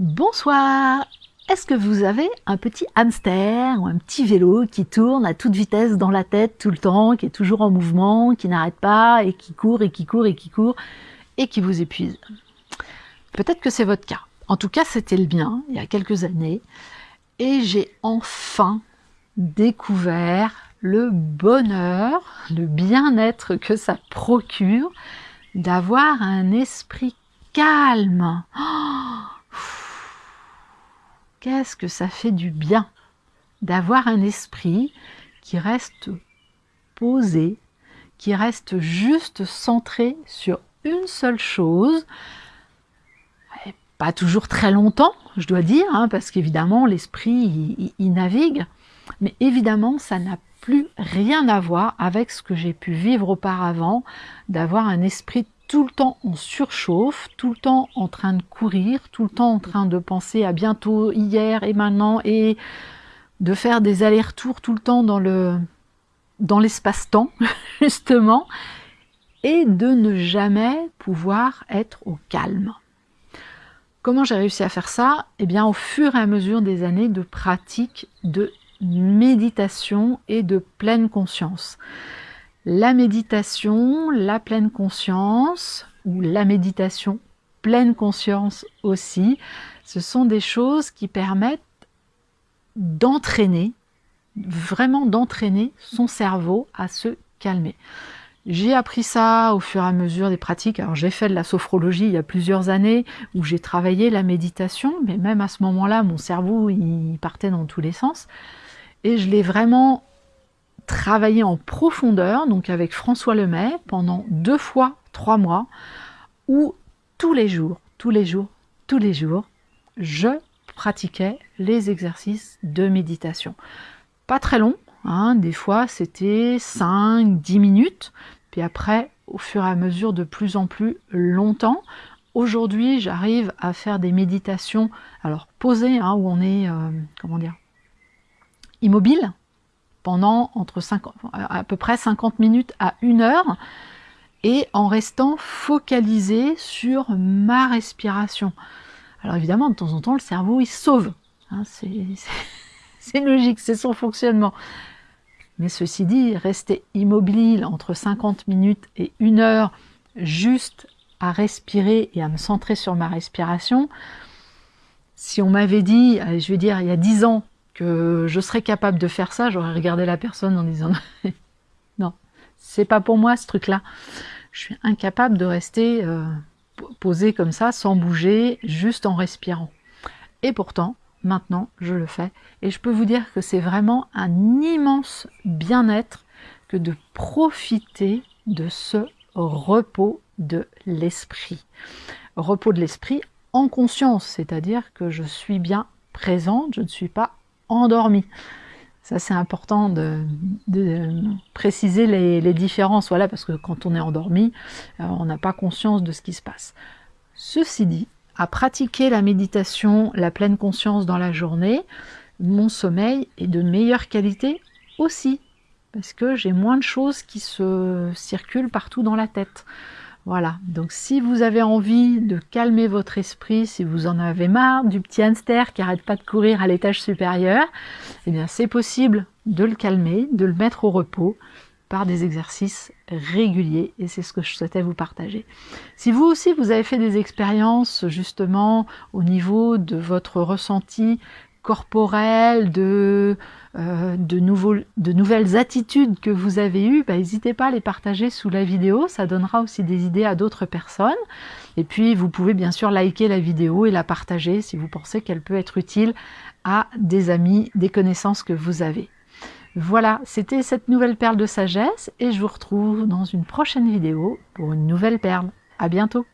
Bonsoir Est-ce que vous avez un petit hamster ou un petit vélo qui tourne à toute vitesse dans la tête tout le temps, qui est toujours en mouvement, qui n'arrête pas et qui court et qui court et qui court et qui vous épuise? Peut-être que c'est votre cas. En tout cas, c'était le mien il y a quelques années et j'ai enfin découvert le bonheur, le bien-être que ça procure d'avoir un esprit calme. Oh qu'est-ce que ça fait du bien d'avoir un esprit qui reste posé, qui reste juste centré sur une seule chose, pas toujours très longtemps, je dois dire, hein, parce qu'évidemment l'esprit il, navigue, mais évidemment ça n'a plus rien à voir avec ce que j'ai pu vivre auparavant, d'avoir un esprit tout le temps en surchauffe, tout le temps en train de courir, tout le temps en train de penser à bientôt, hier et maintenant, et de faire des allers-retours tout le temps dans le dans l'espace-temps, justement, et de ne jamais pouvoir être au calme. Comment j'ai réussi à faire ça? Eh bien, au fur et à mesure des années de pratique de méditation et de pleine conscience la méditation, la pleine conscience, ou la méditation pleine conscience aussi, ce sont des choses qui permettent d'entraîner, vraiment d'entraîner son cerveau à se calmer. J'ai appris ça au fur et à mesure des pratiques. Alors j'ai fait de la sophrologie il y a plusieurs années où j'ai travaillé la méditation, mais même à ce moment-là, mon cerveau il partait dans tous les sens. Et je l'ai vraiment travailler en profondeur, donc avec François Lemay, pendant deux fois trois mois, où tous les jours, tous les jours, tous les jours, je pratiquais les exercices de méditation. Pas très long, hein, des fois c'était 5-10 minutes, puis après, au fur et à mesure, de plus en plus longtemps. Aujourd'hui, j'arrive à faire des méditations, alors posées, hein, où on est, euh, comment dire, immobile, pendant entre 50, à peu près 50 minutes à une heure et en restant focalisé sur ma respiration. Alors évidemment, de temps en temps, le cerveau, il sauve. Hein, c'est logique, c'est son fonctionnement. Mais ceci dit, rester immobile entre 50 minutes et une heure, juste à respirer et à me centrer sur ma respiration, si on m'avait dit, je vais dire, il y a 10 ans, que je serais capable de faire ça, j'aurais regardé la personne en disant non, c'est pas pour moi ce truc-là. Je suis incapable de rester euh, posé comme ça, sans bouger, juste en respirant. Et pourtant, maintenant, je le fais. Et je peux vous dire que c'est vraiment un immense bien-être que de profiter de ce repos de l'esprit. Repos de l'esprit en conscience, c'est-à-dire que je suis bien présente, je ne suis pas endormi. Ça, c'est important de, préciser les, différences, voilà, parce que quand on est endormi, euh, on n'a pas conscience de ce qui se passe. Ceci dit, à pratiquer la méditation, la pleine conscience dans la journée, mon sommeil est de meilleure qualité aussi, parce que j'ai moins de choses qui se circulent partout dans la tête. Voilà, donc si vous avez envie de calmer votre esprit, si vous en avez marre du petit hamster qui arrête pas de courir à l'étage supérieur, eh bien c'est possible de le calmer, de le mettre au repos par des exercices réguliers et c'est ce que je souhaitais vous partager. Si vous aussi vous avez fait des expériences justement au niveau de votre ressenti corporel, de, euh, de, nouvelles attitudes que vous avez eues, bah, n'hésitez pas à les partager sous la vidéo, ça donnera aussi des idées à d'autres personnes. Et puis vous pouvez bien sûr liker la vidéo et la partager si vous pensez qu'elle peut être utile à des amis, des connaissances que vous avez. Voilà, c'était cette nouvelle perle de sagesse et je vous retrouve dans une prochaine vidéo pour une nouvelle perle. À bientôt